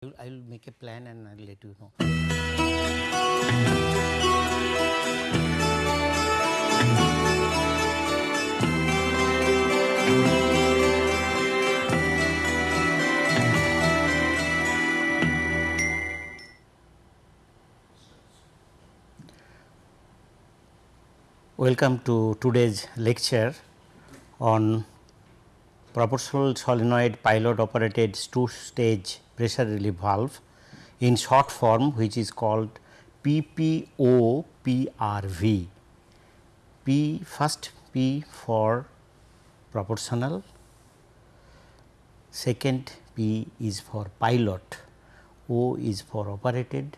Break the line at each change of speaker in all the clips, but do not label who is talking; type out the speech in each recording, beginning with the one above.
I will make a plan and I will let you know. Welcome to today's lecture on proportional solenoid pilot operated two stage pressure relief valve in short form which is called PPOPRV. P first P for proportional, second P is for pilot, O is for operated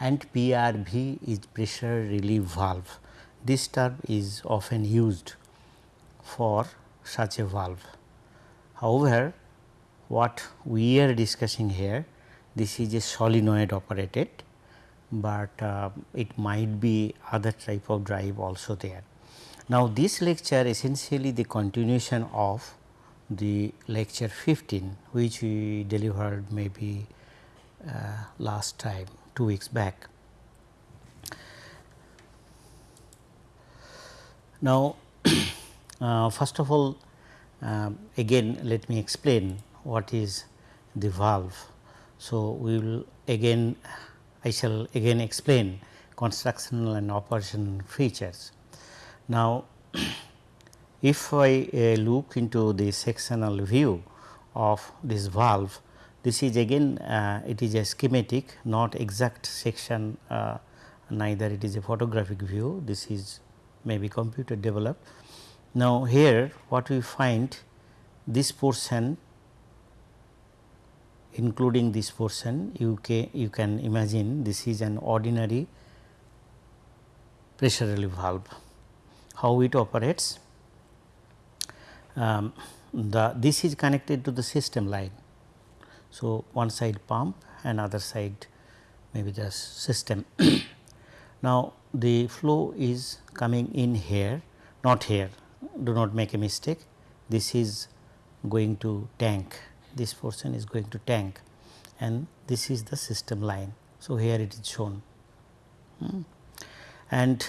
and PRV is pressure relief valve. This term is often used for such a valve. However, what we are discussing here this is a solenoid operated, but uh, it might be other type of drive also there. Now, this lecture essentially the continuation of the lecture 15 which we delivered maybe uh, last time 2 weeks back. Now, uh, first of all uh, again let me explain what is the valve. So, we will again I shall again explain constructional and operation features. Now, if I uh, look into the sectional view of this valve, this is again uh, it is a schematic not exact section uh, neither it is a photographic view this is maybe computer developed. Now, here what we find this portion including this portion you can you can imagine this is an ordinary pressure relief valve. How it operates? Um, the this is connected to the system line. So, one side pump and other side maybe the system. now, the flow is coming in here not here do not make a mistake this is going to tank this portion is going to tank and this is the system line. So, here it is shown hmm. and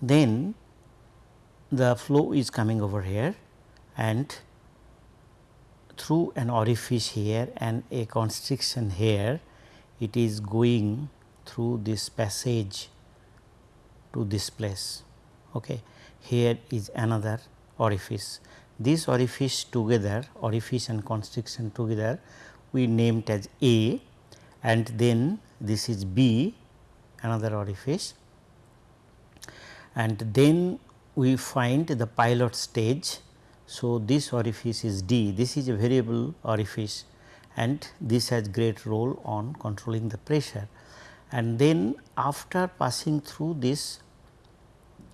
then the flow is coming over here and through an orifice here and a constriction here it is going through this passage to this place. Okay. Here is another orifice. This orifice together orifice and constriction together we named as A and then this is B another orifice. And then we find the pilot stage. So, this orifice is D. This is a variable orifice and this has great role on controlling the pressure. And then after passing through this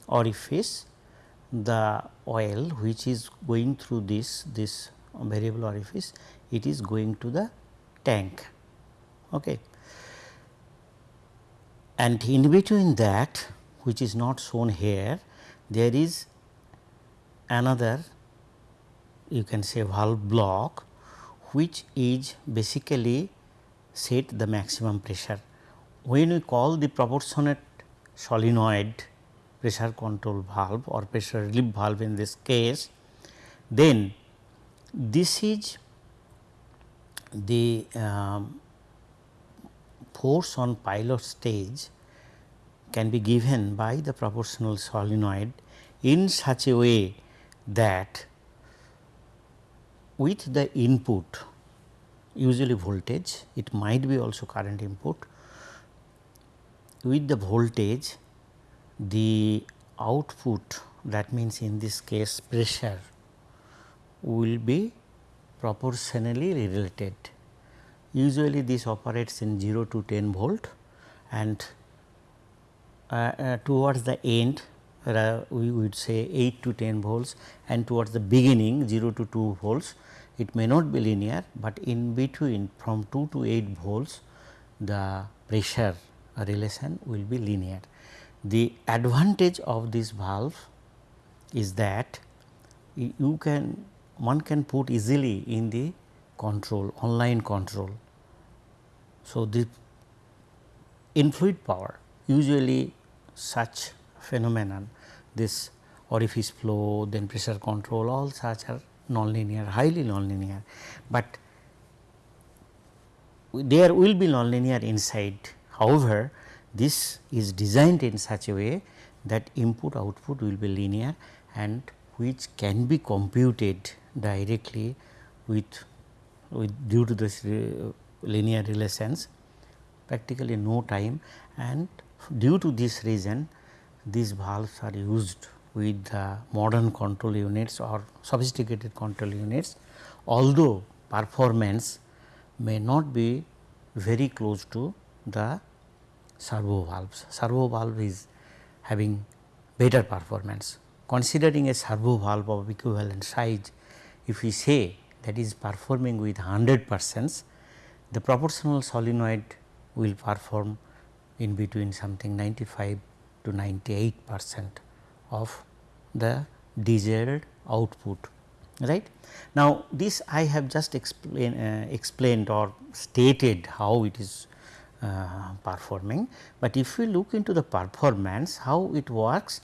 orifice the oil which is going through this this variable orifice it is going to the tank okay and in between that which is not shown here there is another you can say valve block which is basically set the maximum pressure. When we call the proportionate solenoid pressure control valve or pressure relief valve in this case, then this is the um, force on pilot stage can be given by the proportional solenoid in such a way that with the input usually voltage it might be also current input with the voltage the output that means in this case pressure will be proportionally related. Usually this operates in 0 to 10 volt and uh, uh, towards the end uh, we would say 8 to 10 volts and towards the beginning 0 to 2 volts it may not be linear, but in between from 2 to 8 volts the pressure relation will be linear. The advantage of this valve is that you can one can put easily in the control online control So, the in fluid power usually such phenomenon this orifice flow then pressure control all such are nonlinear highly nonlinear, but there will be nonlinear inside. However, this is designed in such a way that input output will be linear and which can be computed directly with, with due to this uh, linear relations practically no time. And due to this reason these valves are used with the modern control units or sophisticated control units although performance may not be very close to the servo valves. Servo valve is having better performance. Considering a servo valve of equivalent size, if we say that is performing with 100 percent, the proportional solenoid will perform in between something 95 to 98 percent of the desired output right. Now, this I have just explain, uh, explained or stated how it is uh, performing, but if we look into the performance how it works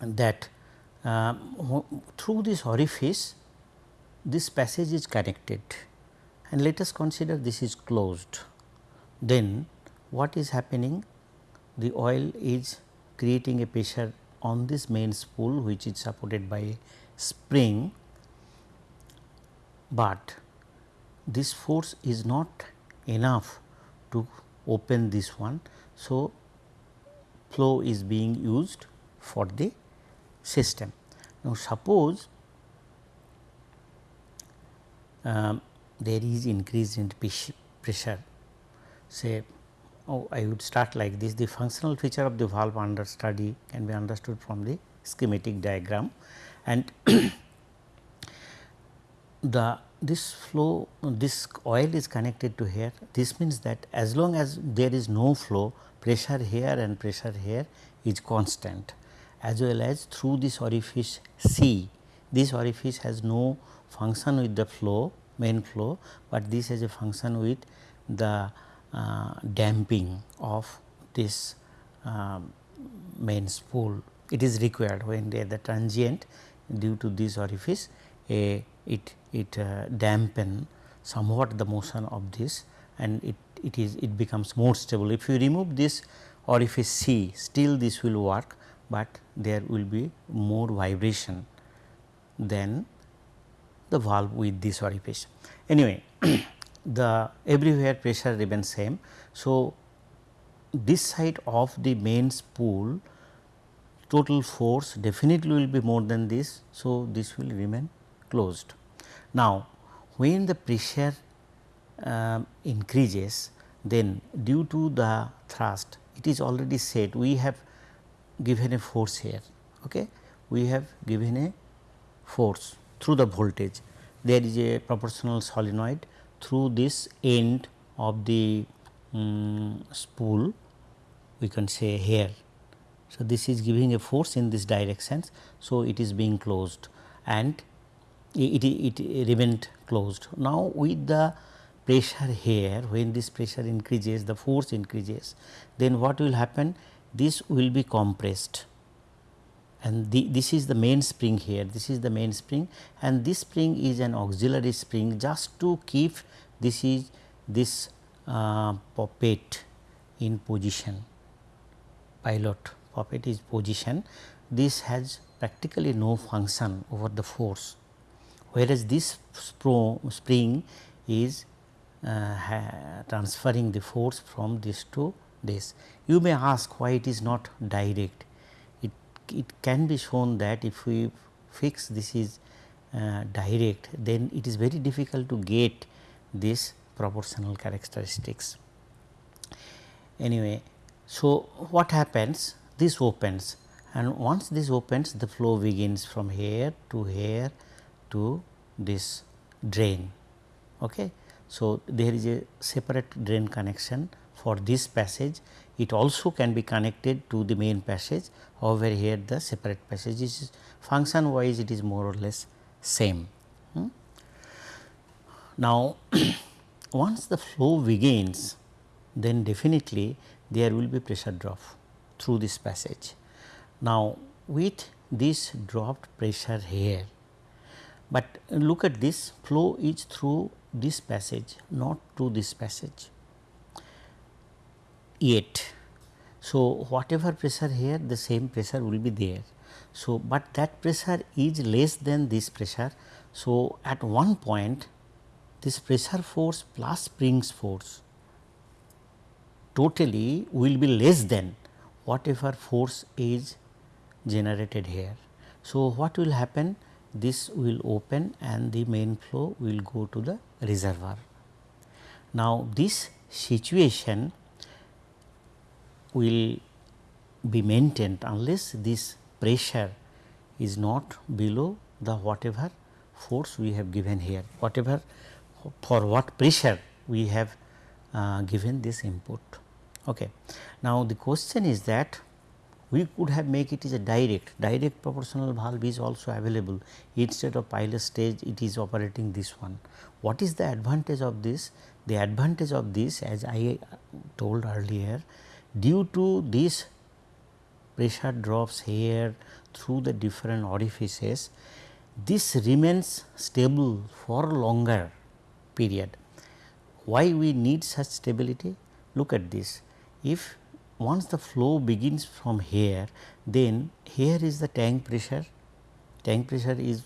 that uh, through this orifice this passage is connected. And let us consider this is closed. Then what is happening? The oil is creating a pressure on this main spool which is supported by spring, but this force is not enough to open this one. So, flow is being used for the system. Now, suppose um, there is increase in pressure say oh, I would start like this the functional feature of the valve under study can be understood from the schematic diagram and the this flow this oil is connected to here this means that as long as there is no flow pressure here and pressure here is constant as well as through this orifice C this orifice has no function with the flow main flow, but this has a function with the uh, damping of this uh, main spool. It is required when they are the transient due to this orifice a it it uh, dampen somewhat the motion of this and it it is it becomes more stable. If you remove this orifice C still this will work, but there will be more vibration than the valve with this orifice. Anyway, the everywhere pressure remains same. So, this side of the main spool total force definitely will be more than this. So, this will remain closed. Now, when the pressure uh, increases then due to the thrust it is already said we have given a force here okay we have given a force through the voltage there is a proportional solenoid through this end of the um, spool we can say here. So, this is giving a force in this direction. So, it is being closed and it, it, it remained closed. Now, with the pressure here when this pressure increases the force increases then what will happen? This will be compressed. And the, this is the main spring here. This is the main spring. And this spring is an auxiliary spring just to keep this is this uh, poppet in position. Pilot poppet is position. This has practically no function over the force whereas this spring is uh, transferring the force from this to this. You may ask why it is not direct it it can be shown that if we fix this is uh, direct then it is very difficult to get this proportional characteristics. Anyway, so what happens this opens and once this opens the flow begins from here to here to this drain. Okay. So, there is a separate drain connection for this passage it also can be connected to the main passage however here the separate passage is function wise it is more or less same. Hmm. Now once the flow begins then definitely there will be pressure drop through this passage. Now, with this dropped pressure here, but look at this flow is through this passage not through this passage yet. So, whatever pressure here the same pressure will be there. So, but that pressure is less than this pressure. So, at one point this pressure force plus springs force totally will be less than whatever force is generated here. So, what will happen? This will open and the main flow will go to the reservoir. Now, this situation will be maintained unless this pressure is not below the whatever force we have given here, whatever for what pressure we have uh, given this input. Okay. Now, the question is that we could have make it is a direct, direct proportional valve is also available instead of pilot stage it is operating this one. What is the advantage of this? The advantage of this as I uh, told earlier due to this pressure drops here through the different orifices, this remains stable for longer period. Why we need such stability? Look at this if once the flow begins from here then here is the tank pressure tank pressure is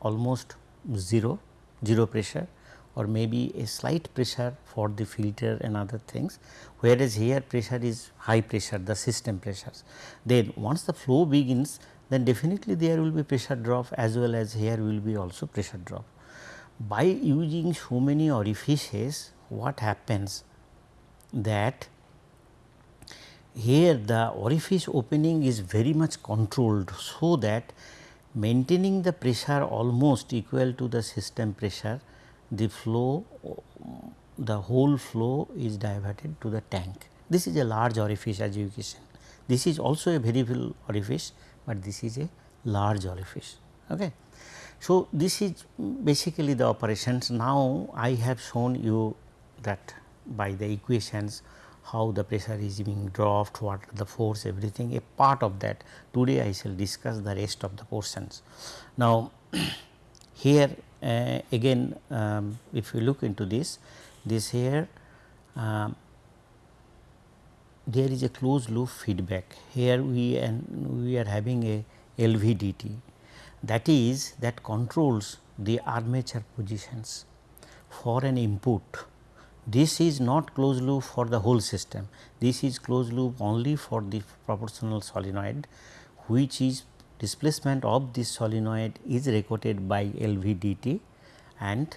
almost 0 0 pressure or maybe a slight pressure for the filter and other things whereas here pressure is high pressure the system pressures. Then once the flow begins then definitely there will be pressure drop as well as here will be also pressure drop. By using so many orifices what happens that here the orifice opening is very much controlled so that maintaining the pressure almost equal to the system pressure the flow the whole flow is diverted to the tank. This is a large orifice as you can see. This is also a full orifice, but this is a large orifice. Okay. So, this is basically the operations. Now, I have shown you that by the equations how the pressure is being dropped, what the force everything a part of that. Today I shall discuss the rest of the portions. Now, here uh, again um, if you look into this, this here um, there is a closed loop feedback. Here we and we are having a LVDT that is that controls the armature positions for an input this is not closed loop for the whole system. This is closed loop only for the proportional solenoid which is displacement of this solenoid is recorded by LVDT and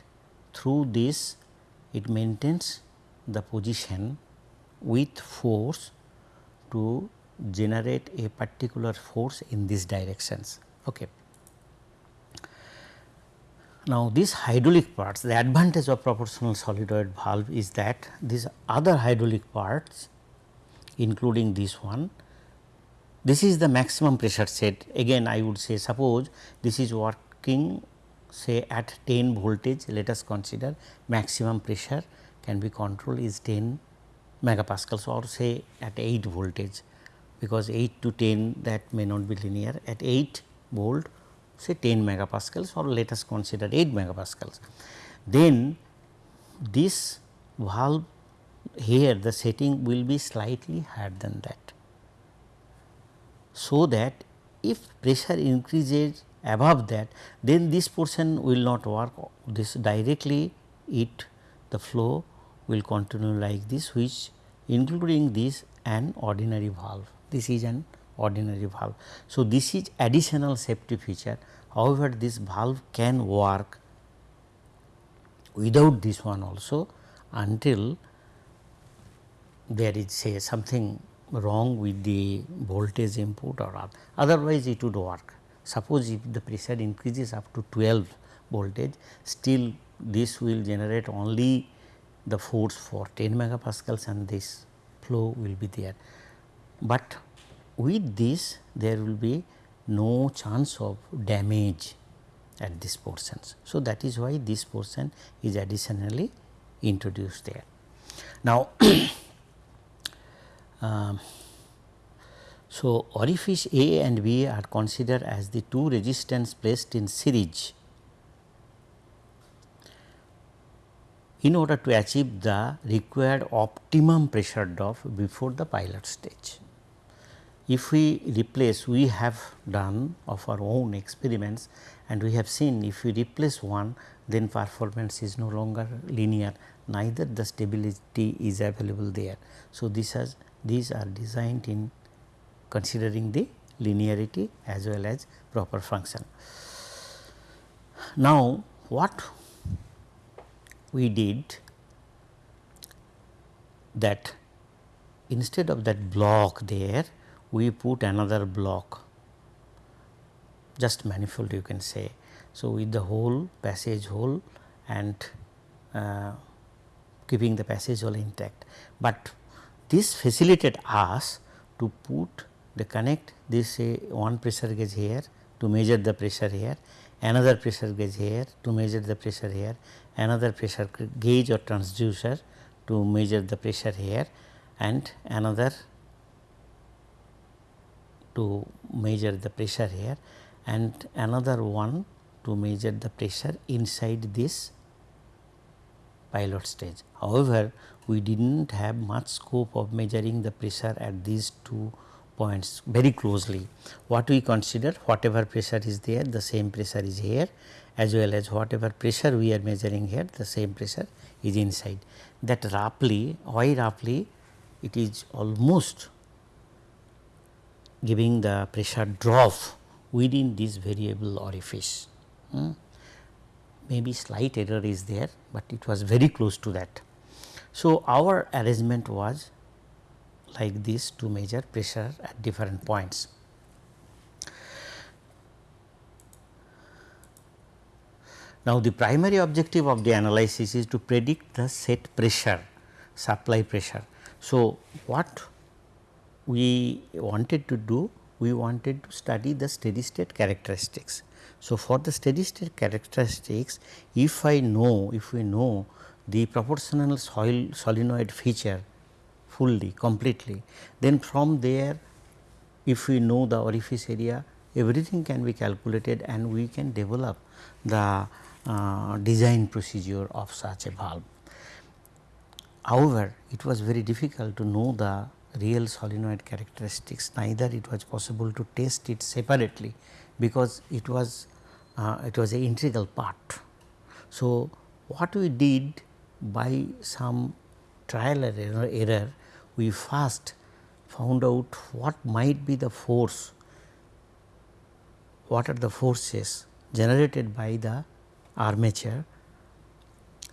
through this it maintains the position with force to generate a particular force in these directions. Okay. Now, these hydraulic parts the advantage of proportional solenoid valve is that these other hydraulic parts including this one this is the maximum pressure set. Again I would say suppose this is working say at 10 voltage let us consider maximum pressure can be controlled is 10 megapascals or say at 8 voltage because 8 to 10 that may not be linear. At 8 volt say 10 megapascals or let us consider 8 megapascals. Then this valve here the setting will be slightly higher than that. So, that if pressure increases above that then this portion will not work this directly it the flow will continue like this which including this an ordinary valve. This is an ordinary valve. So, this is additional safety feature however, this valve can work without this one also until there is say something wrong with the voltage input or otherwise it would work. Suppose if the pressure increases up to 12 voltage still this will generate only the force for 10 megapascals and this flow will be there. But with this there will be no chance of damage at this portions. So, that is why this portion is additionally introduced there. Now, um, so orifice A and B are considered as the two resistance placed in series in order to achieve the required optimum pressure drop before the pilot stage. If we replace we have done of our own experiments and we have seen if we replace one then performance is no longer linear neither the stability is available there. So, this has these are designed in considering the linearity as well as proper function. Now, what we did that instead of that block there we put another block just manifold you can say. So, with the hole passage hole and uh, keeping the passage hole intact, but this facilitated us to put the connect this say one pressure gauge here to measure the pressure here, another pressure gauge here to measure the pressure here, another pressure gauge or transducer to measure the pressure here and another to measure the pressure here and another one to measure the pressure inside this pilot stage. However, we did not have much scope of measuring the pressure at these two points very closely. What we consider whatever pressure is there the same pressure is here as well as whatever pressure we are measuring here the same pressure is inside. That roughly why roughly it is almost giving the pressure drop within this variable orifice. Hmm. Maybe slight error is there, but it was very close to that. So, our arrangement was like this to measure pressure at different points. Now, the primary objective of the analysis is to predict the set pressure supply pressure. So, what we wanted to do we wanted to study the steady state characteristics. So, for the steady state characteristics if I know if we know the proportional soil solenoid feature fully completely then from there if we know the orifice area everything can be calculated and we can develop the uh, design procedure of such a valve. However, it was very difficult to know the real solenoid characteristics neither it was possible to test it separately because it was uh, it was a integral part. So, what we did by some trial error, error we first found out what might be the force, what are the forces generated by the armature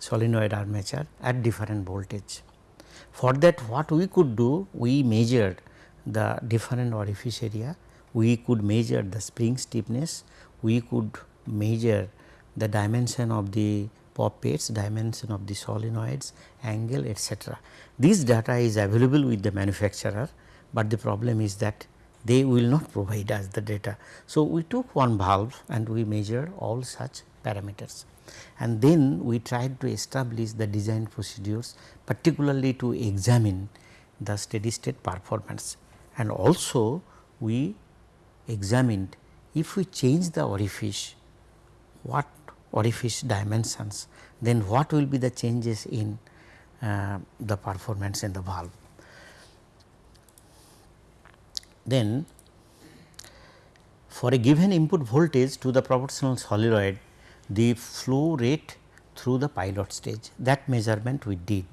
solenoid armature at different voltage. For that what we could do we measured the different orifice area, we could measure the spring stiffness, we could measure the dimension of the poppets, dimension of the solenoids, angle etc. This data is available with the manufacturer, but the problem is that they will not provide us the data. So, we took one valve and we measured all such parameters and then we tried to establish the design procedures particularly to examine the steady state performance and also we examined if we change the orifice what orifice dimensions then what will be the changes in uh, the performance in the valve. Then for a given input voltage to the proportional solenoid the flow rate through the pilot stage that measurement we did.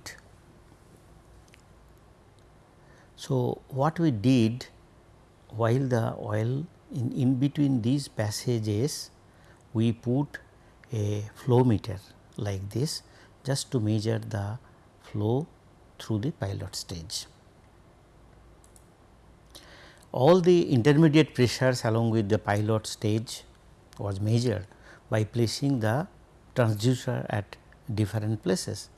So, what we did while the oil in, in between these passages we put a flow meter like this just to measure the flow through the pilot stage. All the intermediate pressures along with the pilot stage was measured by placing the transducer at different places.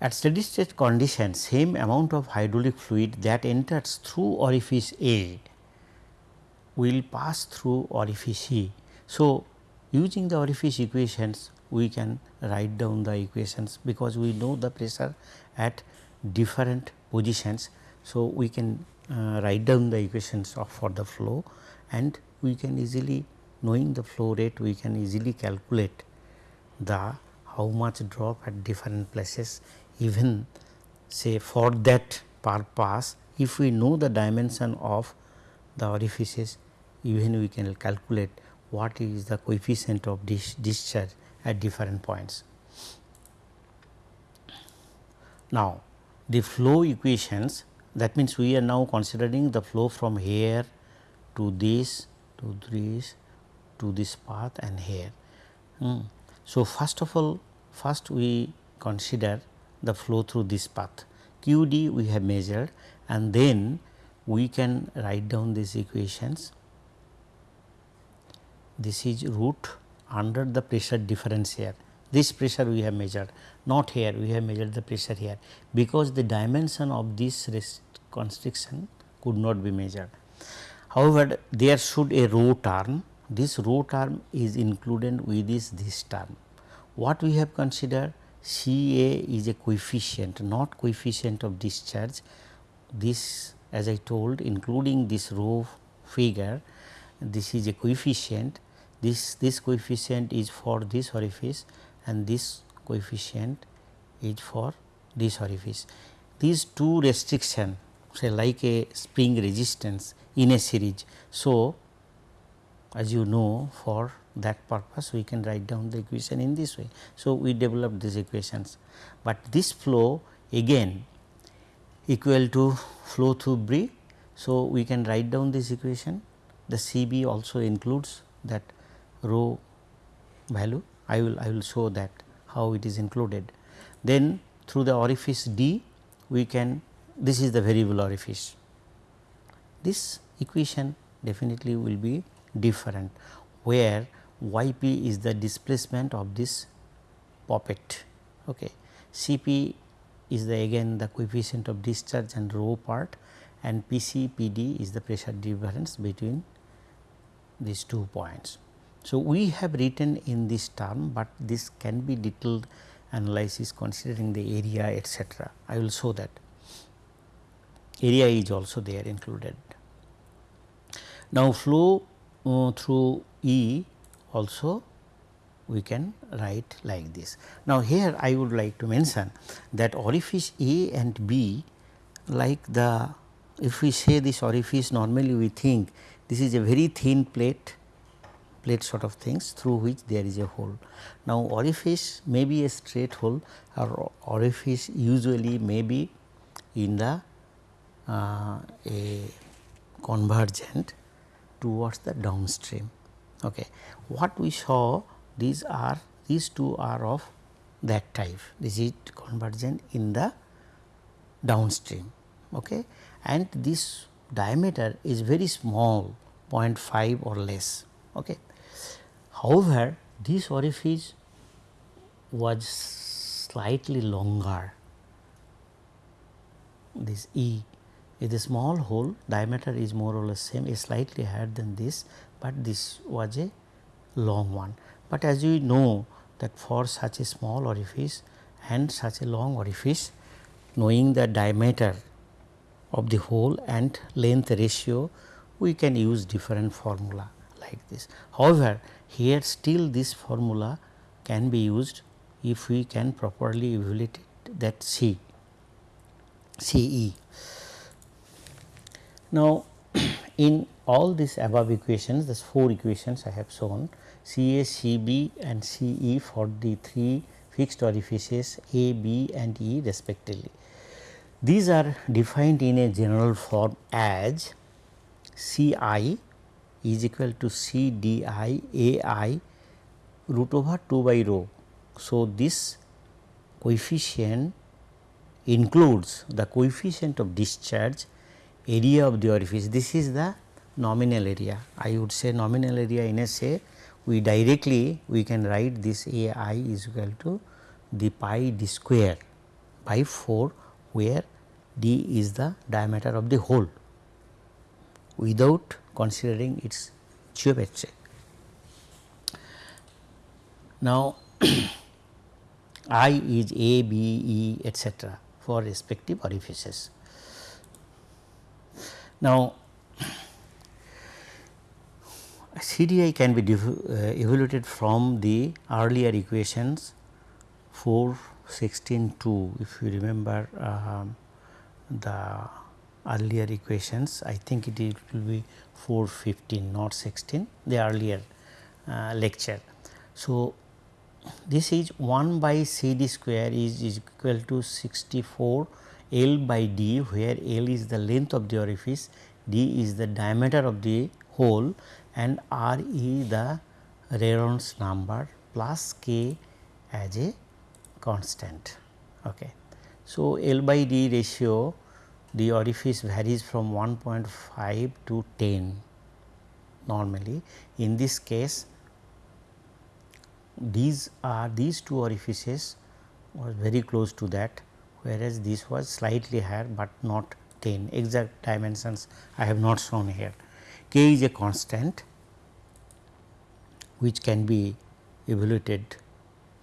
At steady state conditions same amount of hydraulic fluid that enters through orifice A will pass through orifice E. So, using the orifice equations we can write down the equations because we know the pressure at different positions. So, we can uh, write down the equations of for the flow and we can easily knowing the flow rate we can easily calculate the how much drop at different places even say for that per pass if we know the dimension of the orifices even we can calculate what is the coefficient of dis discharge at different points. Now, the flow equations that means we are now considering the flow from here to this to this to this path and here. Mm. So, first of all first we consider the flow through this path q d we have measured and then we can write down these equations. This is root under the pressure difference here this pressure we have measured not here we have measured the pressure here because the dimension of this constriction could not be measured. However, there should a rho term this rho term is included with this this term. What we have considered C A is a coefficient not coefficient of discharge this as I told including this rho figure this is a coefficient this this coefficient is for this orifice and this coefficient is for this orifice. These two restriction say like a spring resistance in a series. So, as you know for that purpose we can write down the equation in this way. So, we develop these equations, but this flow again equal to flow through B. So, we can write down this equation the CB also includes that rho value I will I will show that how it is included. Then through the orifice D we can this is the variable orifice. This equation definitely will be different where y p is the displacement of this poppet. Okay. C p is the again the coefficient of discharge and rho part and P c P d is the pressure difference between these two points. So, we have written in this term, but this can be detailed analysis considering the area etc. I will show that area is also there included. Now, flow uh, through E also we can write like this. Now, here I would like to mention that orifice A and B like the if we say this orifice normally we think this is a very thin plate plate sort of things through which there is a hole. Now, orifice may be a straight hole or orifice usually may be in the uh, a convergent towards the downstream. Okay. What we saw these are these two are of that type this is convergent in the downstream okay. and this diameter is very small 0.5 or less. Okay. However, this orifice was slightly longer this E is a small hole diameter is more or less same is slightly higher than this, but this was a long one. But as you know that for such a small orifice and such a long orifice knowing the diameter of the hole and length ratio we can use different formula like this. However, here still this formula can be used if we can properly evaluate that C, CE. Now, in all these above equations, these four equations I have shown C A, C B and C E for the three fixed orifices A, B and E respectively. These are defined in a general form as C i is equal to C d i A i root over 2 by rho. So, this coefficient includes the coefficient of discharge area of the orifice. This is the nominal area. I would say nominal area in a say we directly we can write this A i is equal to the pi d square by 4 where d is the diameter of the hole without considering its geometry. Now, I is A, B, E etcetera for respective orifices. Now, CDI can be uh, evaluated from the earlier equations 4, 16, 2 if you remember uh, the earlier equations I think it will be 4, 15 not 16 the earlier uh, lecture. So, this is 1 by C d square is, is equal to 64 L by d where L is the length of the orifice, d is the diameter of the hole and r is the Reynolds number plus k as a constant. Okay. So, L by d ratio the orifice varies from 1.5 to 10 normally. In this case these are these two orifices was very close to that whereas this was slightly higher, but not 10 exact dimensions I have not shown here. K is a constant which can be evaluated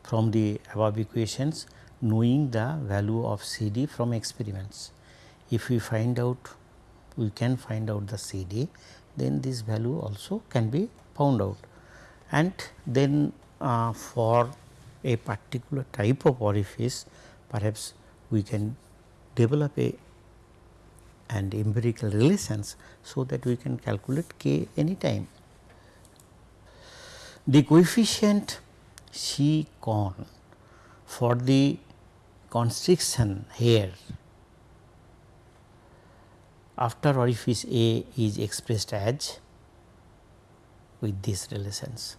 from the above equations knowing the value of C d from experiments. If we find out we can find out the C d then this value also can be found out and then uh, for a particular type of orifice perhaps we can develop a and empirical relations so that we can calculate k any time. The coefficient C con for the constriction here after orifice A is expressed as with these relations.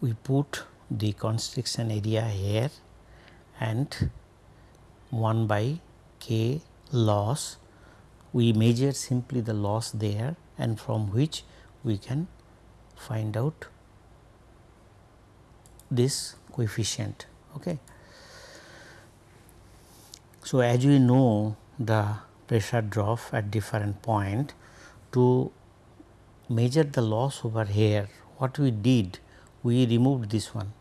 We put the constriction area here and 1 by k loss we measure simply the loss there and from which we can find out this coefficient. Okay. So, as we know the pressure drop at different point to measure the loss over here what we did we removed this one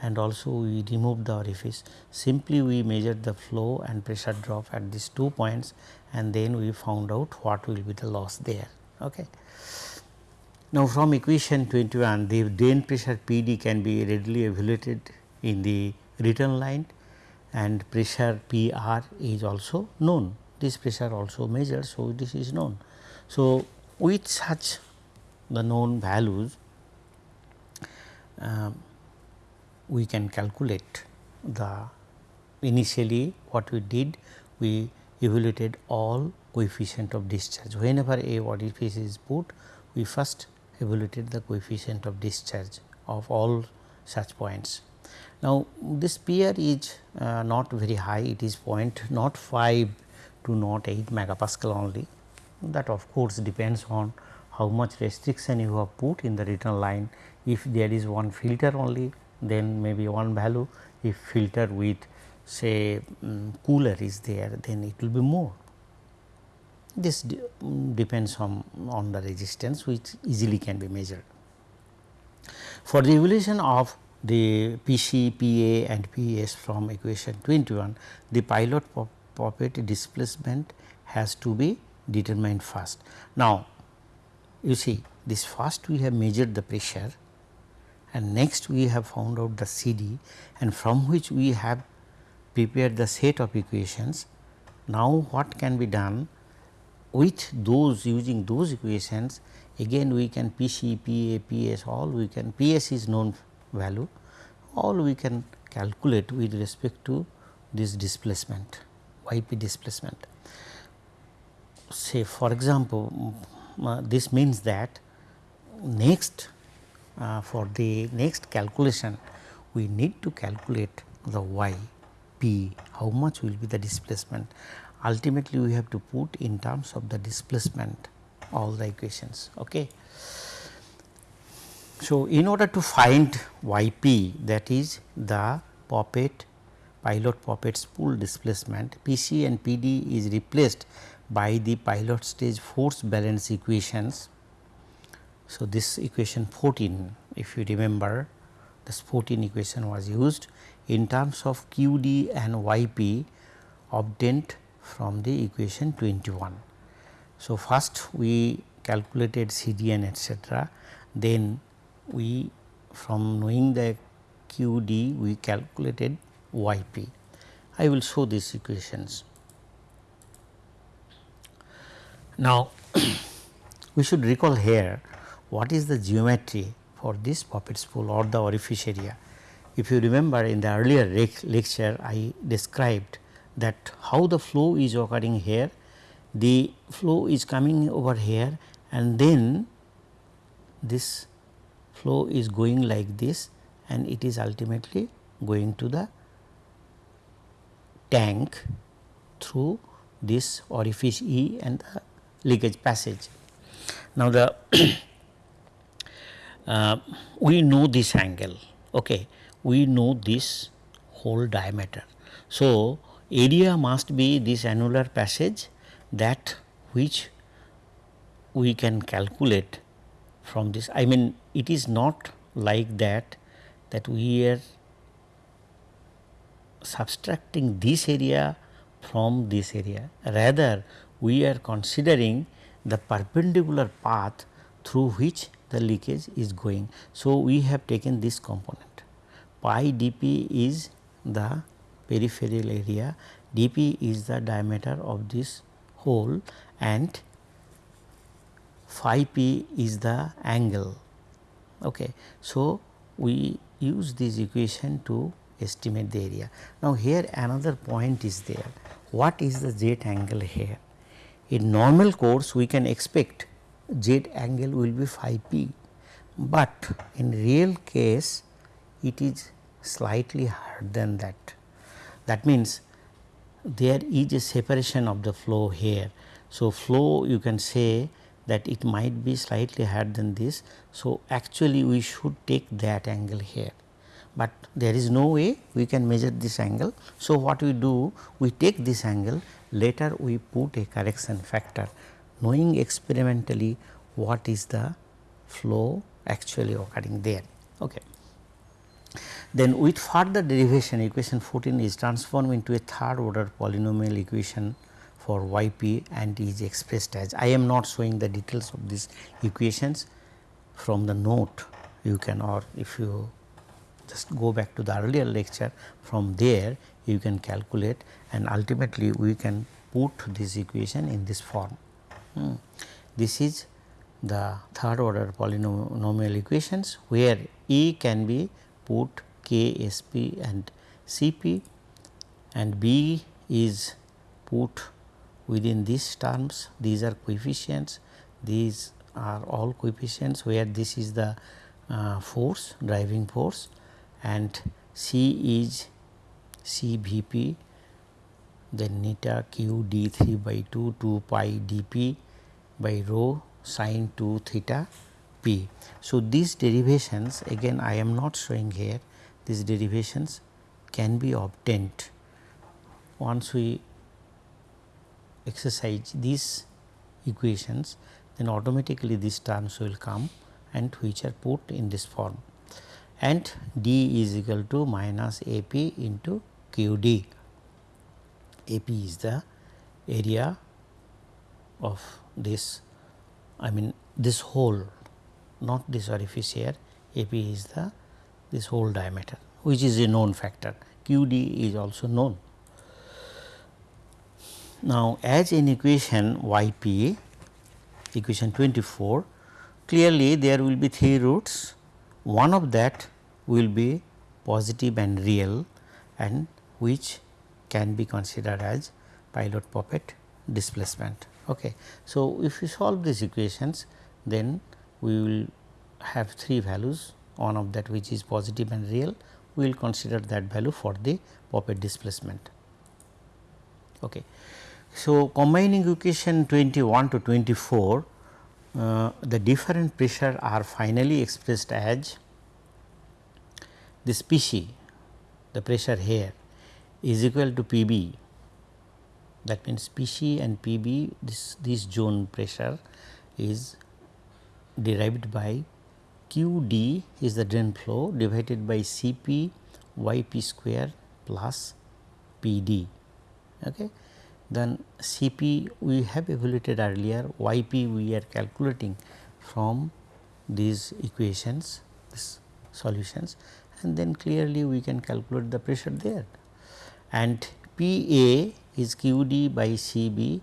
and also we removed the orifice simply we measured the flow and pressure drop at these two points and then we found out what will be the loss there. Okay. Now, from equation 21 the drain pressure P d can be readily evaluated in the written line and pressure P r is also known. This pressure also measured. So, this is known. So, with such the known values uh, we can calculate the initially what we did we evaluated all coefficient of discharge. Whenever a orifice is put we first evaluated the coefficient of discharge of all such points. Now, this PR is uh, not very high, it is point not 5 to not 8 megapascal only. That of course, depends on how much restriction you have put in the return line. If there is one filter only, then maybe one value. If filter with say um, cooler is there, then it will be more. This de um, depends on, on the resistance which easily can be measured. For the evolution of the PC, PA and PS from equation 21, the pilot poppet displacement has to be determined first. Now, you see this first we have measured the pressure and next we have found out the CD and from which we have prepared the set of equations. Now, what can be done with those using those equations again we can PC, PA, PS all we can PS is known value all we can calculate with respect to this displacement yp displacement. Say for example, uh, this means that next Uh, for the next calculation we need to calculate the y p how much will be the displacement ultimately we have to put in terms of the displacement all the equations. Okay. So, in order to find y p that is the poppet pilot poppet spool displacement P c and P d is replaced by the pilot stage force balance equations So, this equation 14 if you remember this 14 equation was used in terms of q d and y p obtained from the equation 21. So, first we calculated C D N etcetera then we from knowing the q d we calculated y p. I will show these equations. Now, we should recall here what is the geometry for this poppet spool or the orifice area. If you remember in the earlier lecture I described that how the flow is occurring here, the flow is coming over here and then this flow is going like this and it is ultimately going to the tank through this orifice E and the leakage passage. Now, the Uh, we know this angle, okay. we know this whole diameter. So, area must be this annular passage that which we can calculate from this. I mean it is not like that that we are subtracting this area from this area rather we are considering the perpendicular path through which the leakage is going. So, we have taken this component pi dp is the peripheral area, dp is the diameter of this hole and phi p is the angle. Okay. So, we use this equation to estimate the area. Now, here another point is there what is the jet angle here? In normal course we can expect jet angle will be phi p, but in real case it is slightly higher than that. That means there is a separation of the flow here. So, flow you can say that it might be slightly higher than this. So, actually we should take that angle here, but there is no way we can measure this angle. So, what we do we take this angle later we put a correction factor knowing experimentally what is the flow actually occurring there. Okay. Then with further derivation equation 14 is transformed into a third order polynomial equation for y p and is expressed as I am not showing the details of these equations from the note you can or if you just go back to the earlier lecture from there you can calculate and ultimately we can put this equation in this form. Hmm. This is the third order polynomial equations where E can be put K, S p and C p and B is put within these terms these are coefficients these are all coefficients where this is the uh, force driving force and C is C V p then neta q d 3 by 2 2 pi d p by rho sine 2 theta p. So, these derivations again I am not showing here these derivations can be obtained once we exercise these equations then automatically these terms will come and which are put in this form and d is equal to minus A p into q d. A p is the area of this I mean this hole not this orifice here A p is the this whole diameter which is a known factor q d is also known. Now, as in equation y p equation 24 clearly there will be three roots one of that will be positive and real and which can be considered as pilot poppet displacement. Okay. So, if we solve these equations then we will have three values one of that which is positive and real we will consider that value for the poppet displacement. Okay. So, combining equation 21 to 24 uh, the different pressure are finally expressed as this PC the pressure here is equal to PB that means PC and PB this this zone pressure is derived by q d is the drain flow divided by CP YP square plus p d. Okay. Then C p we have evaluated earlier, y p we are calculating from these equations, this solutions and then clearly we can calculate the pressure there. And P A is q d by C b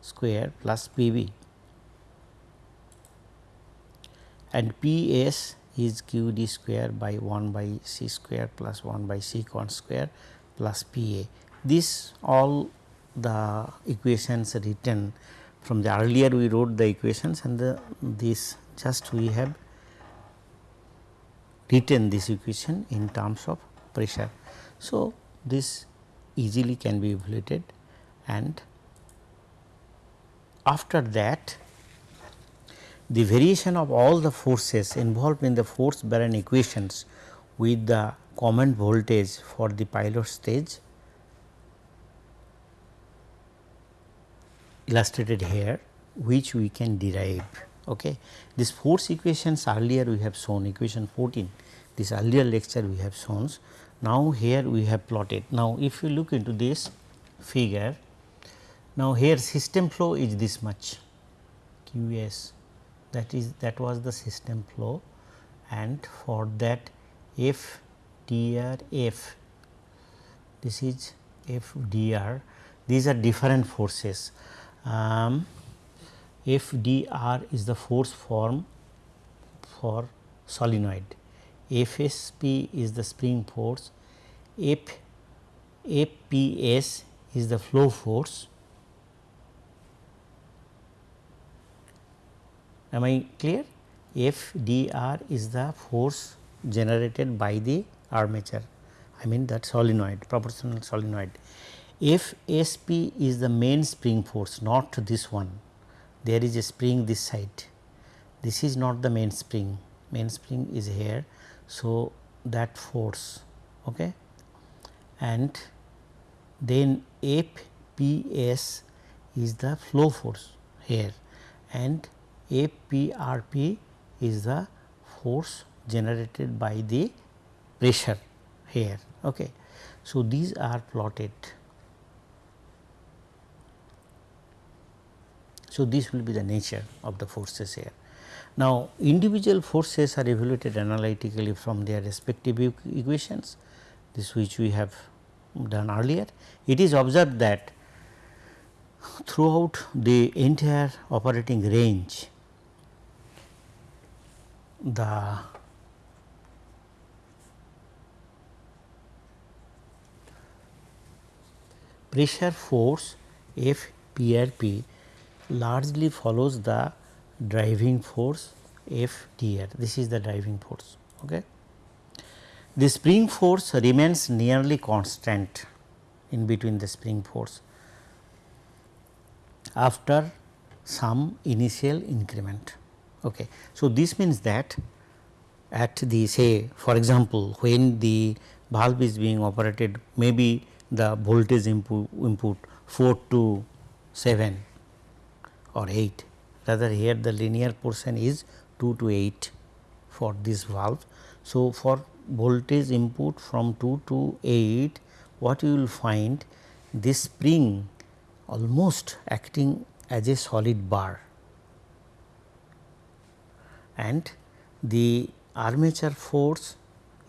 square plus P b and P s is q d square by 1 by c square plus 1 by c con square plus P a. This all the equations written from the earlier we wrote the equations and the this just we have written this equation in terms of pressure. So, this easily can be evaluated and after that the variation of all the forces involved in the force bearing equations with the common voltage for the pilot stage illustrated here which we can derive. Okay. This force equations earlier we have shown equation 14 this earlier lecture we have shown. Now, here we have plotted. Now, if you look into this figure, now here system flow is this much q s that is that was the system flow and for that f dr f this is f dr these are different forces. Um, f dr is the force form for solenoid FSP is the spring force, F, FPS is the flow force. Am I clear? FDR is the force generated by the armature, I mean that solenoid, proportional solenoid. FSP is the main spring force, not this one. There is a spring this side. This is not the main spring, main spring is here so, that force okay. and then FPS is the flow force here and FPRP is the force generated by the pressure here. Okay. So, these are plotted. So, this will be the nature of the forces here. Now, individual forces are evaluated analytically from their respective equations, this which we have done earlier. It is observed that throughout the entire operating range, the pressure force F P R P largely follows the driving force F dr this is the driving force. Okay. The spring force remains nearly constant in between the spring force after some initial increment. Okay. So, this means that at the say for example, when the valve is being operated maybe the voltage input, input 4 to 7 or 8 rather here the linear portion is 2 to 8 for this valve. So, for voltage input from 2 to 8 what you will find this spring almost acting as a solid bar and the armature force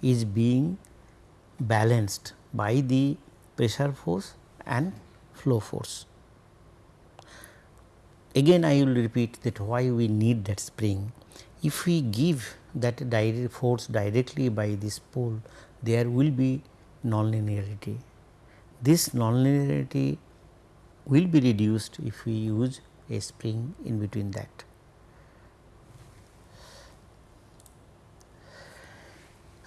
is being balanced by the pressure force and flow force. Again I will repeat that why we need that spring. If we give that direct force directly by this pole, there will be nonlinearity. This nonlinearity will be reduced if we use a spring in between that.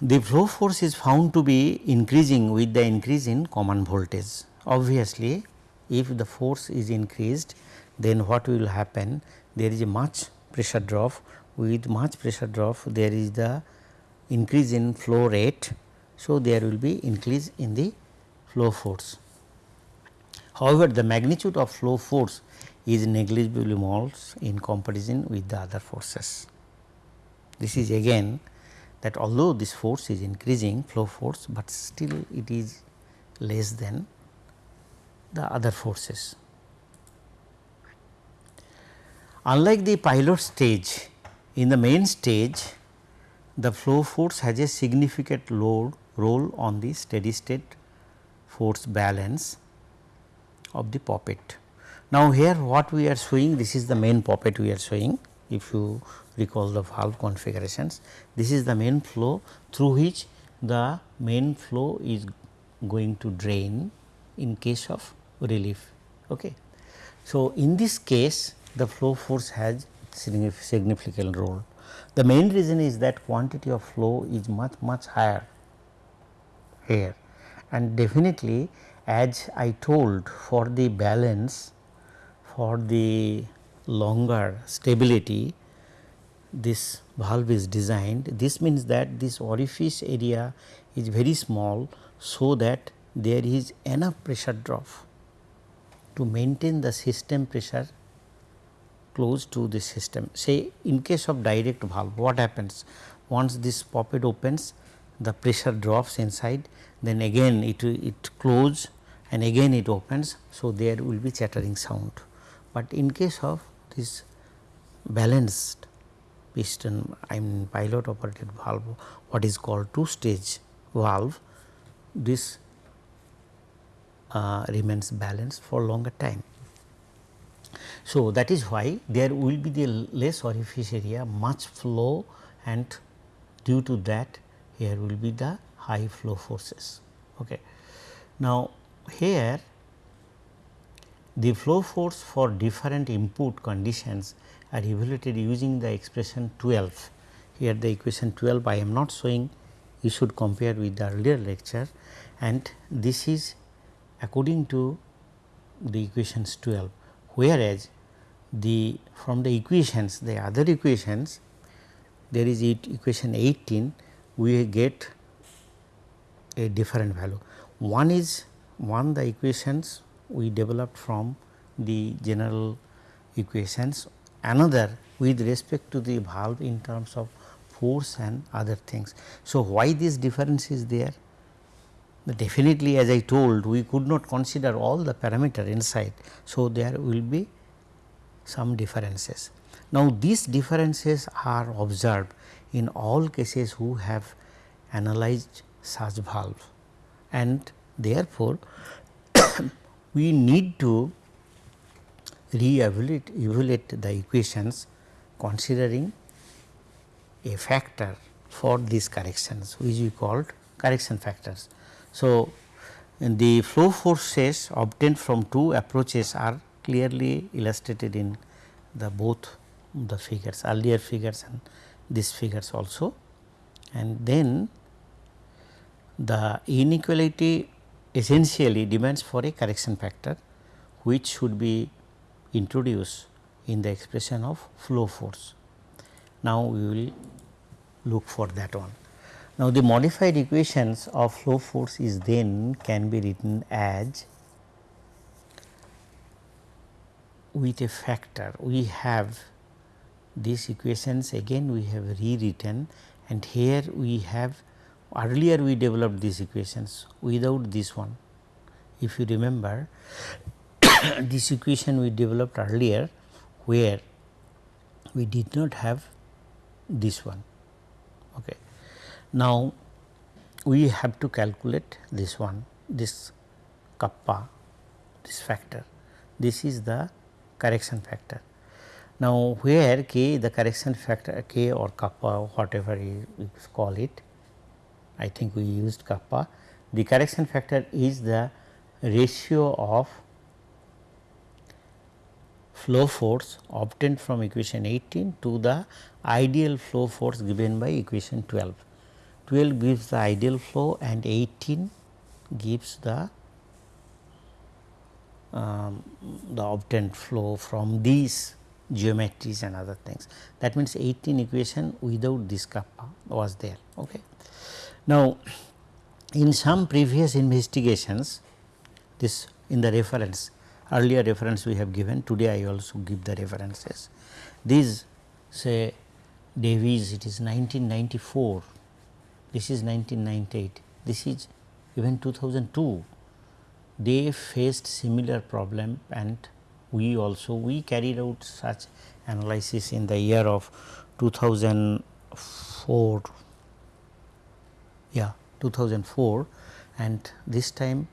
The flow force is found to be increasing with the increase in common voltage. Obviously, if the force is increased then what will happen there is a much pressure drop with much pressure drop there is the increase in flow rate. So, there will be increase in the flow force. However, the magnitude of flow force is negligibly small in comparison with the other forces. This is again that although this force is increasing flow force, but still it is less than the other forces. Unlike the pilot stage, in the main stage the flow force has a significant load role on the steady state force balance of the poppet. Now, here what we are showing this is the main poppet we are showing if you recall the valve configurations. This is the main flow through which the main flow is going to drain in case of relief. Okay. So, in this case the flow force has significant role. The main reason is that quantity of flow is much much higher here and definitely as I told for the balance for the longer stability this valve is designed this means that this orifice area is very small so that there is enough pressure drop to maintain the system pressure close to the system. Say in case of direct valve what happens once this poppet opens the pressure drops inside then again it, it close and again it opens. So, there will be chattering sound, but in case of this balanced piston I mean pilot operated valve what is called two stage valve this uh, remains balanced for longer time. So, that is why there will be the less orifice area much flow and due to that here will be the high flow forces. Okay. Now, here the flow force for different input conditions are evaluated using the expression 12. Here the equation 12 I am not showing you should compare with the earlier lecture and this is according to the equations 12 whereas the from the equations the other equations there is equation 18 we get a different value. One is one the equations we developed from the general equations another with respect to the valve in terms of force and other things. So, why this difference is there? Definitely as I told we could not consider all the parameter inside. So, there will be some differences. Now, these differences are observed in all cases who have analyzed such valve and therefore, we need to re-evaluate evaluate the equations considering a factor for these corrections which we called correction factors. So, the flow forces obtained from two approaches are clearly illustrated in the both the figures earlier figures and these figures also and then the inequality essentially demands for a correction factor which should be introduced in the expression of flow force. Now, we will look for that one. Now, the modified equations of flow force is then can be written as with a factor we have these equations again we have rewritten and here we have earlier we developed these equations without this one. If you remember this equation we developed earlier where we did not have this one. Okay. Now, we have to calculate this one this kappa this factor this is the correction factor. Now, where k the correction factor k or kappa whatever you call it I think we used kappa the correction factor is the ratio of flow force obtained from equation 18 to the ideal flow force given by equation 12. 12 gives the ideal flow and 18 gives the um, the obtained flow from these geometries and other things. That means, 18 equation without this kappa was there. Okay. Now, in some previous investigations this in the reference earlier reference we have given today I also give the references. These say Davies it is 1994, this is 1998, this is even 2002 they faced similar problem and we also we carried out such analysis in the year of 2004 yeah 2004 and this time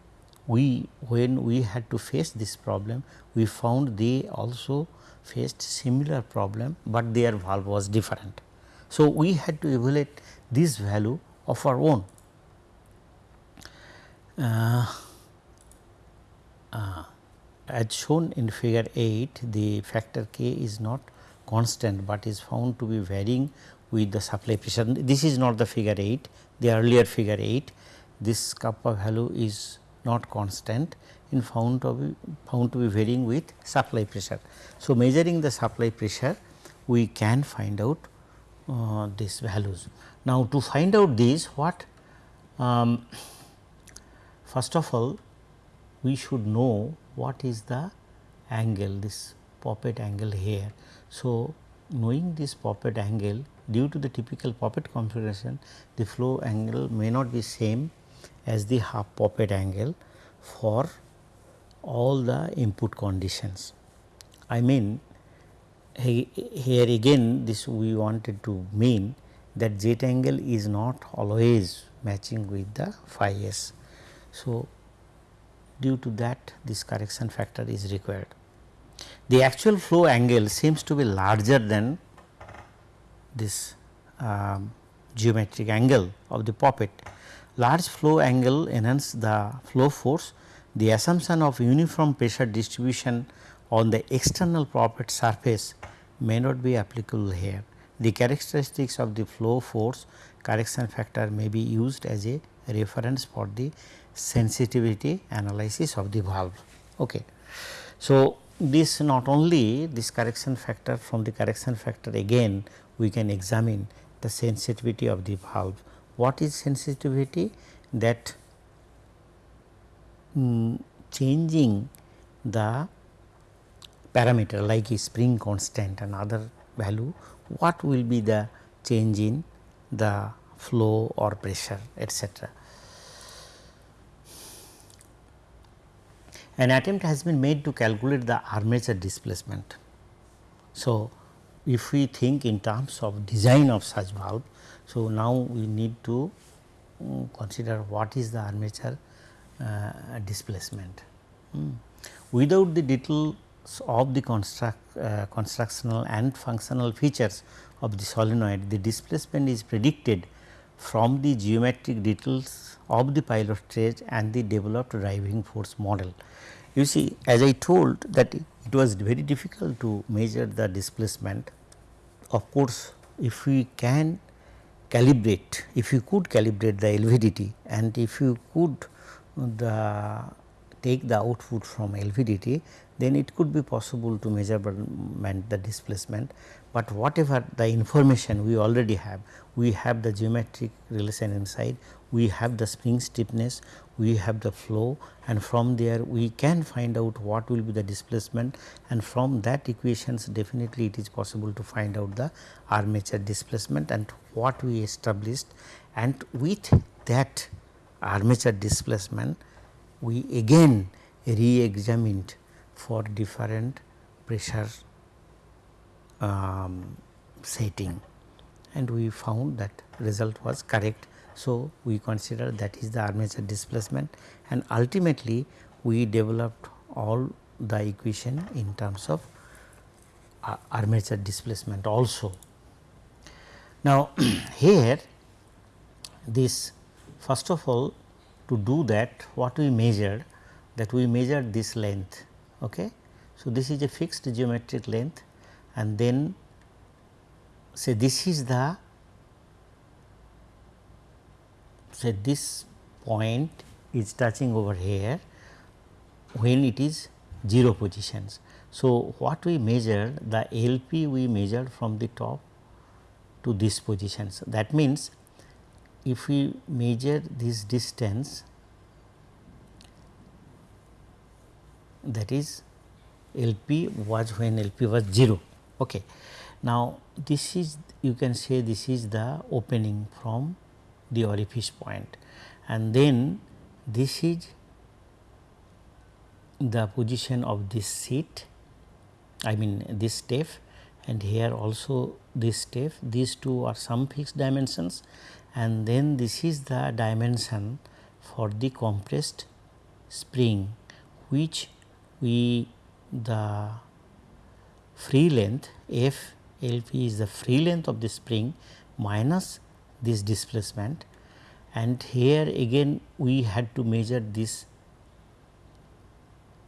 we when we had to face this problem we found they also faced similar problem, but their valve was different. So, we had to evaluate this value of our own. Uh, uh, as shown in figure 8 the factor k is not constant, but is found to be varying with the supply pressure. This is not the figure 8, the earlier figure 8, this kappa value is not constant in found to be found to be varying with supply pressure. So, measuring the supply pressure we can find out uh, these values. Now, to find out these what um, first of all we should know what is the angle this poppet angle here. So, knowing this poppet angle due to the typical poppet configuration the flow angle may not be same as the half poppet angle for all the input conditions. I mean here again this we wanted to mean that jet angle is not always matching with the phi s. So, due to that this correction factor is required. The actual flow angle seems to be larger than this um, geometric angle of the poppet. Large flow angle enhance the flow force the assumption of uniform pressure distribution on the external poppet surface may not be applicable here. The characteristics of the flow force correction factor may be used as a reference for the sensitivity analysis of the valve. Okay. So, this not only this correction factor from the correction factor again we can examine the sensitivity of the valve. What is sensitivity? That um, changing the parameter like a spring constant and other value, what will be the change in the flow or pressure etc. An attempt has been made to calculate the armature displacement. So, if we think in terms of design of such valve, so now we need to um, consider what is the armature uh, displacement. Mm. Without the details of the construct, uh, constructional and functional features of the solenoid, the displacement is predicted from the geometric details of the pilot stage and the developed driving force model. You see as I told that it was very difficult to measure the displacement. Of course, if we can calibrate, if you could calibrate the LVDT and if you could the take the output from LVDT then it could be possible to measure the displacement, but whatever the information we already have, we have the geometric relation inside, we have the spring stiffness, we have the flow and from there we can find out what will be the displacement. And from that equations definitely it is possible to find out the armature displacement and what we established. And with that armature displacement we again re-examined for different pressure um, setting and we found that result was correct. So, we consider that is the armature displacement and ultimately we developed all the equation in terms of uh, armature displacement also. Now, here this first of all to do that what we measured that we measured this length. Okay. So, this is a fixed geometric length and then say this is the say this point is touching over here when it is 0 positions. So, what we measured the LP we measured from the top to this positions that means if we measure this distance that is LP was when LP was 0. Okay. Now, this is you can say this is the opening from the orifice point and then this is the position of this seat I mean this step and here also this step these two are some fixed dimensions and then this is the dimension for the compressed spring which we the free length F LP is the free length of the spring minus this displacement and here again we had to measure this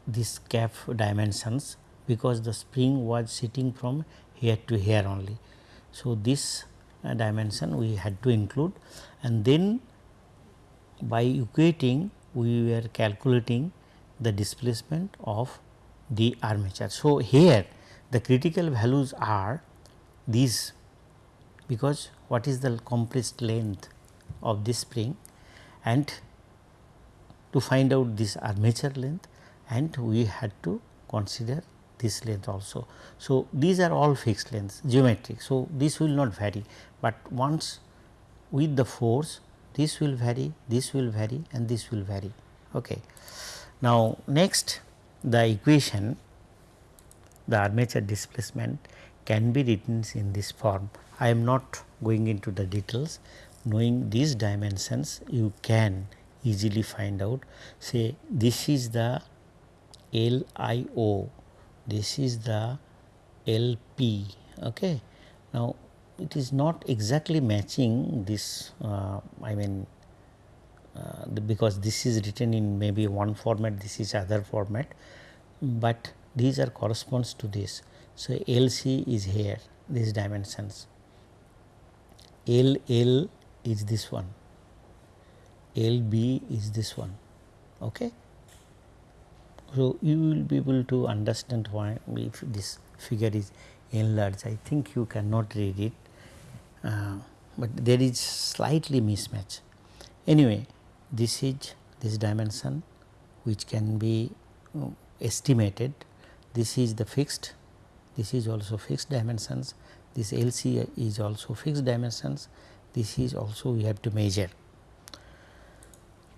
this cap dimensions because the spring was sitting from here to here only. So, this uh, dimension we had to include and then by equating we were calculating the displacement of the armature. So, here the critical values are these because what is the compressed length of this spring and to find out this armature length and we had to consider this length also. So, these are all fixed lengths geometric. So, this will not vary, but once with the force this will vary, this will vary and this will vary. Okay. Now, next the equation the armature displacement can be written in this form. I am not going into the details knowing these dimensions you can easily find out say this is the LIO this is the LP. Okay. Now, it is not exactly matching this uh, I mean uh, the, because this is written in maybe one format this is other format, but these are corresponds to this. So, LC is here these dimensions LL is this one LB is this one. Okay. So, you will be able to understand why if this figure is enlarged I think you cannot read it, uh, but there is slightly mismatch. Anyway, this is this dimension which can be uh, estimated, this is the fixed, this is also fixed dimensions, this LC is also fixed dimensions, this is also we have to measure.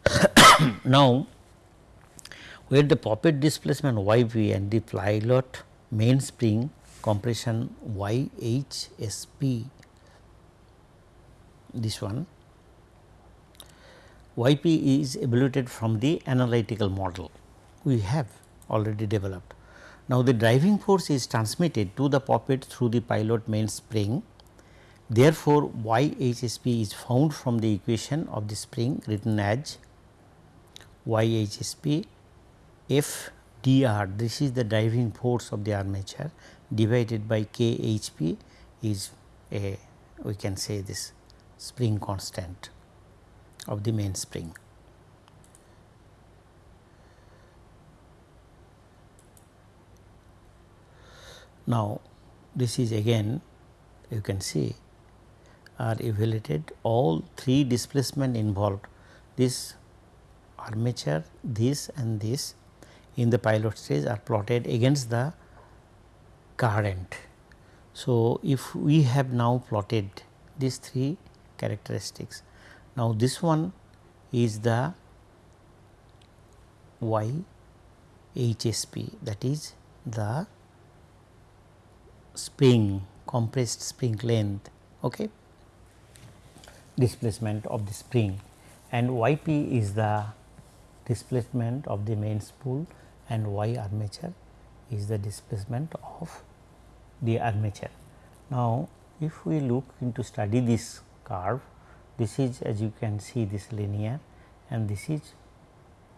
now, where the poppet displacement y v and the pilot mainspring compression y h s p this one y p is evaluated from the analytical model we have already developed. Now, the driving force is transmitted to the poppet through the pilot mainspring. Therefore, y h s p is found from the equation of the spring written as YHSP F dr this is the driving force of the armature divided by K H P is a we can say this spring constant of the mainspring. Now, this is again you can see are evaluated all three displacement involved this armature this and this in the pilot stage are plotted against the current. So, if we have now plotted these three characteristics. Now, this one is the y HSP that is the spring compressed spring length okay, displacement of the spring and yp is the displacement of the main spool and y armature is the displacement of the armature. Now, if we look into study this curve, this is as you can see this linear and this is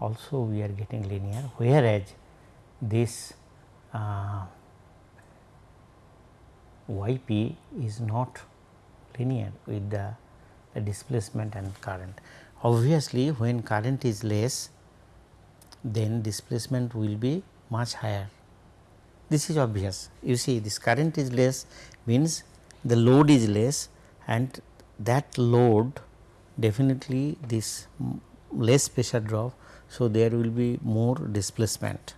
also we are getting linear, whereas this uh, yp is not linear with the, the displacement and current. Obviously, when current is less then displacement will be much higher. This is obvious. You see this current is less means the load is less and that load definitely this less pressure drop. So, there will be more displacement.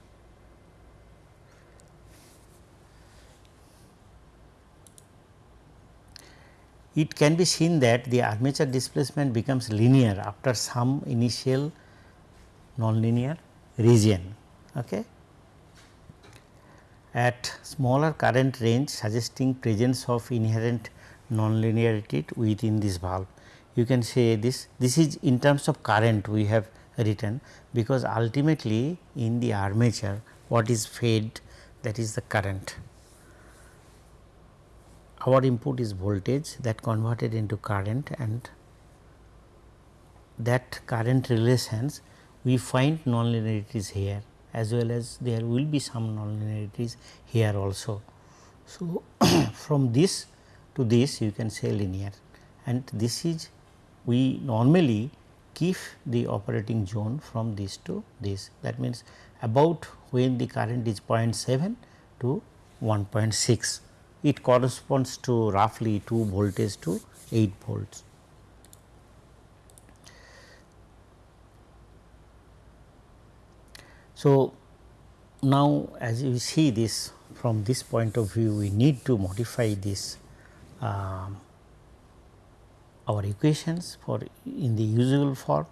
it can be seen that the armature displacement becomes linear after some initial nonlinear region. Okay. At smaller current range suggesting presence of inherent nonlinearity within this valve. You can say this, this is in terms of current we have written because ultimately in the armature what is fed that is the current. Our input is voltage that converted into current and that current relations we find nonlinearities here as well as there will be some nonlinearities here also. So, from this to this you can say linear. And this is we normally keep the operating zone from this to this. That means about when the current is 0.7 to 1.6 it corresponds to roughly 2 voltage to 8 volts. So, now as you see this from this point of view we need to modify this um, our equations for in the usual form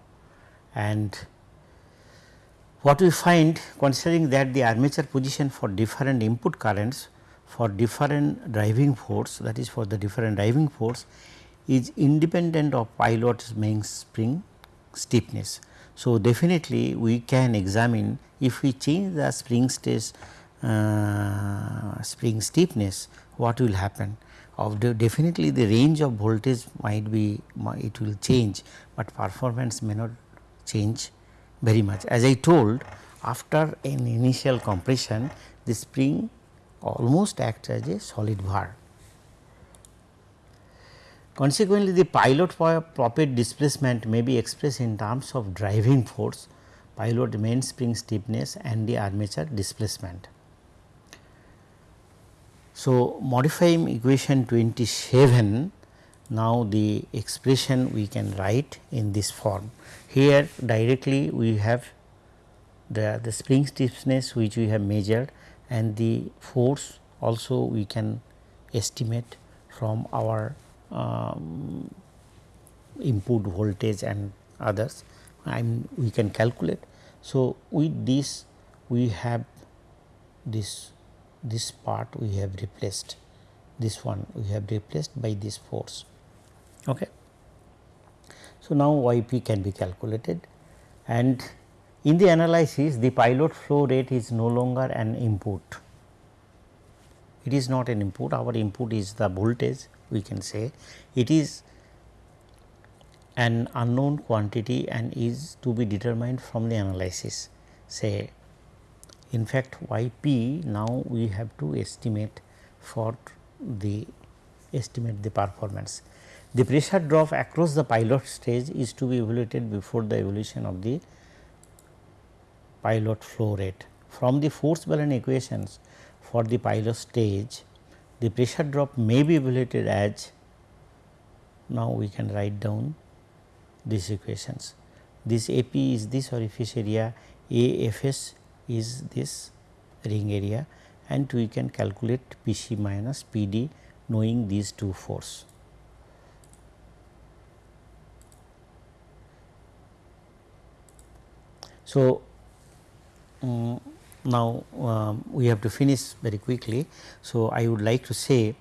and what we find considering that the armature position for different input currents for different driving force that is for the different driving force is independent of pilot's main spring stiffness. So, definitely we can examine if we change the spring stress uh, spring stiffness what will happen of the definitely the range of voltage might be it will change, but performance may not change very much. As I told after an initial compression the spring almost acts as a solid bar. Consequently, the pilot poppet displacement may be expressed in terms of driving force, pilot mainspring stiffness and the armature displacement. So, modifying equation 27 now the expression we can write in this form. Here directly we have the, the spring stiffness which we have measured and the force also we can estimate from our um, input voltage and others and we can calculate. So, with this we have this this part we have replaced this one we have replaced by this force. Okay. So, now yp can be calculated and in the analysis the pilot flow rate is no longer an input. It is not an input our input is the voltage we can say it is an unknown quantity and is to be determined from the analysis say in fact, yp now we have to estimate for the estimate the performance. The pressure drop across the pilot stage is to be evaluated before the evolution of the pilot flow rate. From the force balance equations for the pilot stage, the pressure drop may be evaluated as now we can write down these equations. This AP is this orifice area, AFS is this ring area and we can calculate PC minus PD knowing these two force. So, um, now um, we have to finish very quickly. So, I would like to say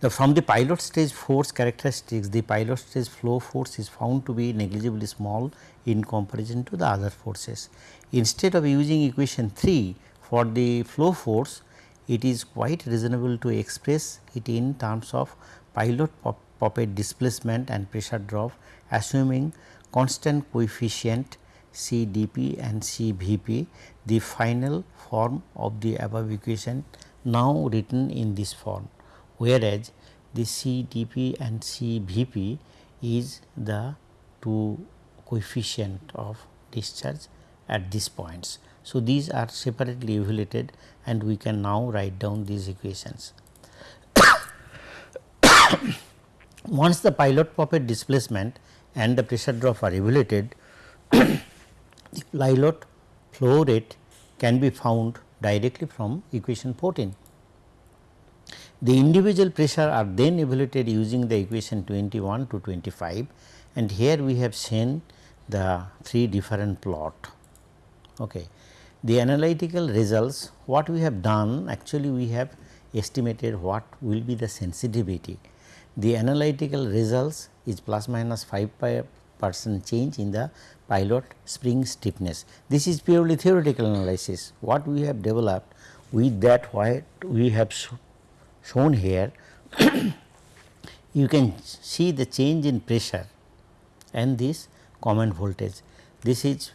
the from the pilot stage force characteristics the pilot stage flow force is found to be negligibly small in comparison to the other forces. Instead of using equation 3 for the flow force, it is quite reasonable to express it in terms of pilot poppet displacement and pressure drop assuming constant coefficient C dP and C Vp the final form of the above equation now written in this form whereas the C dP and C Vp is the two coefficient of discharge at these points. So, these are separately evaluated and we can now write down these equations. Once the pilot poppet displacement and the pressure drop are evaluated, the pilot flow rate can be found directly from equation 14. The individual pressure are then evaluated using the equation 21 to 25 and here we have seen the three different plot. Okay. The analytical results what we have done actually we have estimated what will be the sensitivity. The analytical results is plus minus 5 percent change in the pilot spring stiffness. This is purely theoretical analysis. What we have developed with that what we have shown here you can see the change in pressure and this common voltage. This is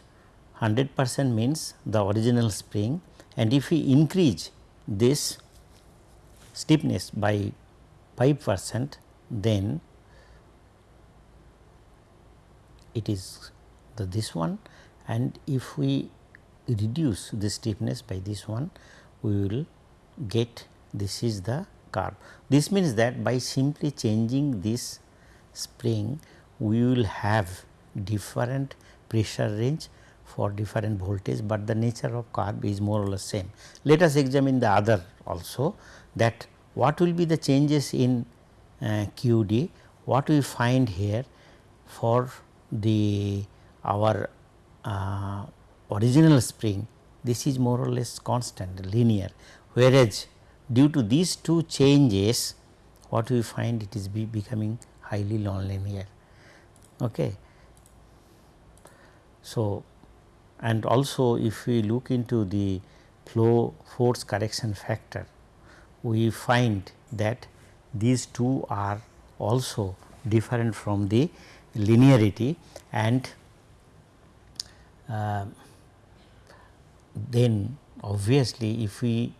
100 percent means the original spring and if we increase this stiffness by 5 percent then it is the this one and if we reduce the stiffness by this one we will get this is the curve. This means that by simply changing this spring we will have different pressure range for different voltage, but the nature of curve is more or less same. Let us examine the other also that what will be the changes in uh, QD, what we find here for the our uh, original spring this is more or less constant linear whereas due to these two changes what we find it is be becoming highly nonlinear. Okay. So, and also if we look into the flow force correction factor we find that these two are also different from the linearity and uh, then obviously if we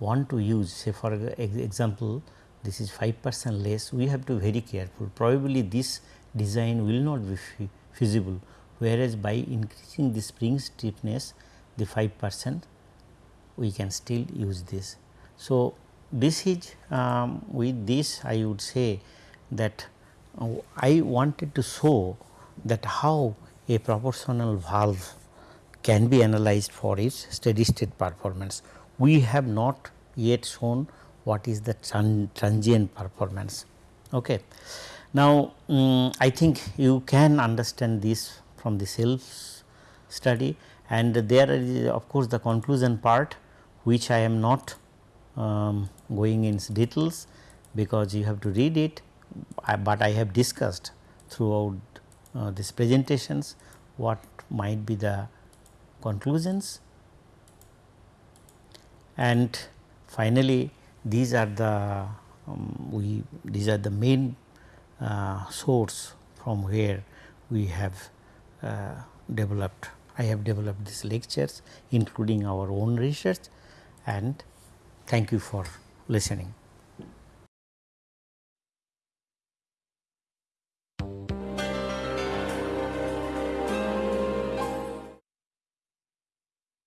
want to use say for example this is 5 percent less we have to be very careful probably this design will not be feasible whereas by increasing the spring stiffness the 5 percent we can still use this. So, this is um, with this I would say that uh, I wanted to show that how a proportional valve can be analyzed for its steady state performance. We have not yet shown what is the transient performance. Okay. Now, um, I think you can understand this from the self study and there is of course, the conclusion part which I am not um, going in details because you have to read it, but I have discussed throughout uh, these presentations what might be the conclusions and finally these are the um, we these are the main uh, source from where we have uh, developed I have developed these lectures including our own research and thank you for listening.